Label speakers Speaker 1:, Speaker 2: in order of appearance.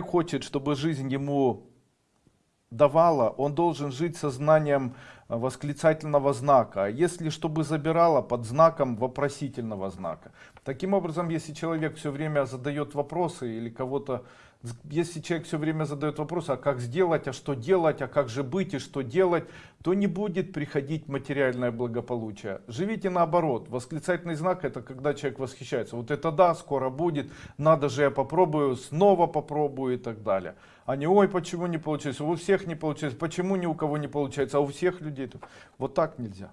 Speaker 1: хочет, чтобы жизнь ему давала, он должен жить сознанием восклицательного знака. А если чтобы забирала под знаком вопросительного знака. Таким образом, если человек все время задает вопросы или кого-то, если человек все время задает вопросы, а как сделать, а что делать, а как же быть и что делать, то не будет приходить материальное благополучие. Живите наоборот. Восклицательный знак это когда человек восхищается. Вот это да, скоро будет, надо же я попробую, снова попробую и так далее. А не ой, почему не получилось, у всех не получилось, почему ни у кого не получается, а у всех людей. Вот так нельзя.